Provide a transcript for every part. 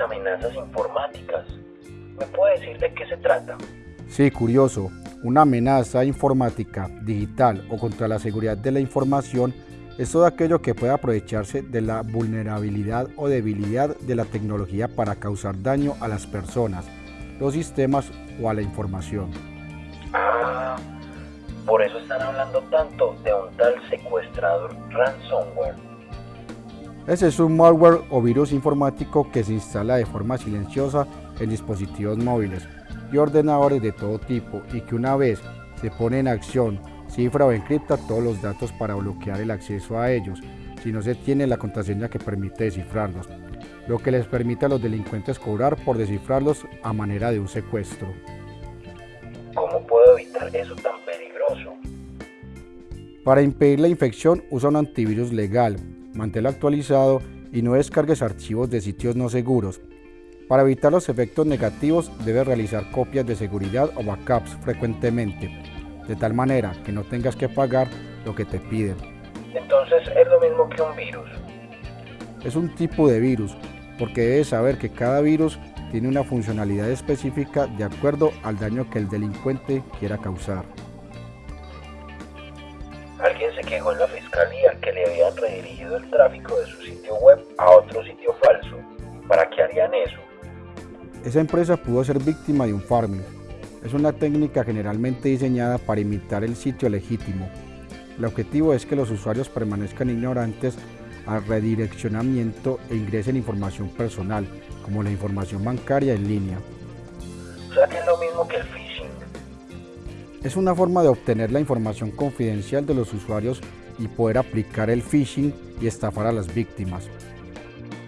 amenazas informáticas. ¿Me puede decir de qué se trata? Sí, curioso. Una amenaza informática, digital o contra la seguridad de la información es todo aquello que puede aprovecharse de la vulnerabilidad o debilidad de la tecnología para causar daño a las personas, los sistemas o a la información. Ah, por eso están hablando tanto de un tal secuestrador ransomware. Ese es un malware o virus informático que se instala de forma silenciosa en dispositivos móviles y ordenadores de todo tipo y que una vez se pone en acción, cifra o encripta todos los datos para bloquear el acceso a ellos si no se tiene la contraseña que permite descifrarlos, lo que les permite a los delincuentes cobrar por descifrarlos a manera de un secuestro. ¿Cómo puedo evitar eso tan peligroso? Para impedir la infección, usa un antivirus legal, manténlo actualizado y no descargues archivos de sitios no seguros. Para evitar los efectos negativos, debes realizar copias de seguridad o backups frecuentemente, de tal manera que no tengas que pagar lo que te piden. Entonces es lo mismo que un virus. Es un tipo de virus, porque debes saber que cada virus tiene una funcionalidad específica de acuerdo al daño que el delincuente quiera causar. Alguien se quejó en la fiscalía que le habían redirigido el tráfico de su sitio web a otro sitio falso. ¿Para qué harían eso? Esa empresa pudo ser víctima de un farming. Es una técnica generalmente diseñada para imitar el sitio legítimo. El objetivo es que los usuarios permanezcan ignorantes al redireccionamiento e ingresen información personal, como la información bancaria en línea. O sea que es lo mismo que el. Es una forma de obtener la información confidencial de los usuarios y poder aplicar el phishing y estafar a las víctimas.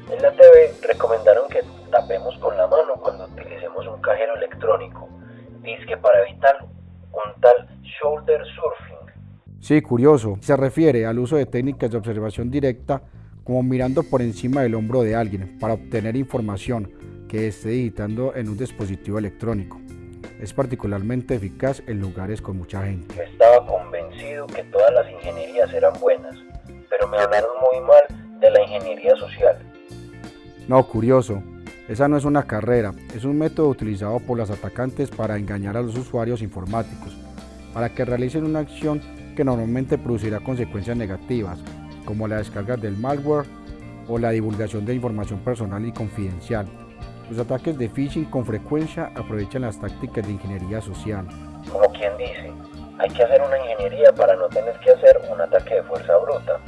En la TV recomendaron que tapemos con la mano cuando utilicemos un cajero electrónico. Dice que para evitar un tal shoulder surfing. Sí, curioso. Se refiere al uso de técnicas de observación directa como mirando por encima del hombro de alguien para obtener información que esté digitando en un dispositivo electrónico. Es particularmente eficaz en lugares con mucha gente. Yo estaba convencido que todas las ingenierías eran buenas, pero me hablaron muy mal de la ingeniería social. No, curioso. Esa no es una carrera, es un método utilizado por los atacantes para engañar a los usuarios informáticos, para que realicen una acción que normalmente producirá consecuencias negativas, como la descarga del malware o la divulgación de información personal y confidencial. Los ataques de phishing con frecuencia aprovechan las tácticas de ingeniería social. Como quien dice, hay que hacer una ingeniería para no tener que hacer un ataque de fuerza bruta.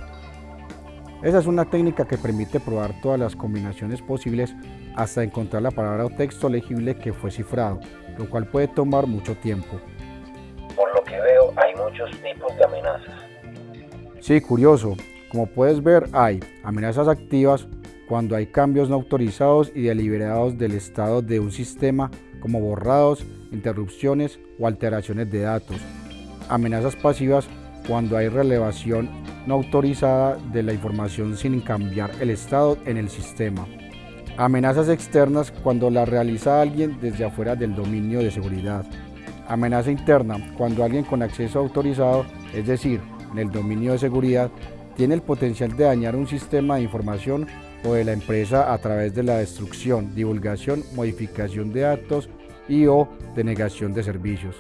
Esa es una técnica que permite probar todas las combinaciones posibles hasta encontrar la palabra o texto legible que fue cifrado, lo cual puede tomar mucho tiempo. Por lo que veo, hay muchos tipos de amenazas. Sí, curioso. Como puedes ver, hay amenazas activas cuando hay cambios no autorizados y deliberados del estado de un sistema como borrados, interrupciones o alteraciones de datos. Amenazas pasivas cuando hay relevación no autorizada de la información sin cambiar el estado en el sistema. Amenazas externas cuando la realiza alguien desde afuera del dominio de seguridad. Amenaza interna cuando alguien con acceso autorizado, es decir, en el dominio de seguridad, tiene el potencial de dañar un sistema de información o de la empresa a través de la destrucción, divulgación, modificación de datos y o denegación de servicios.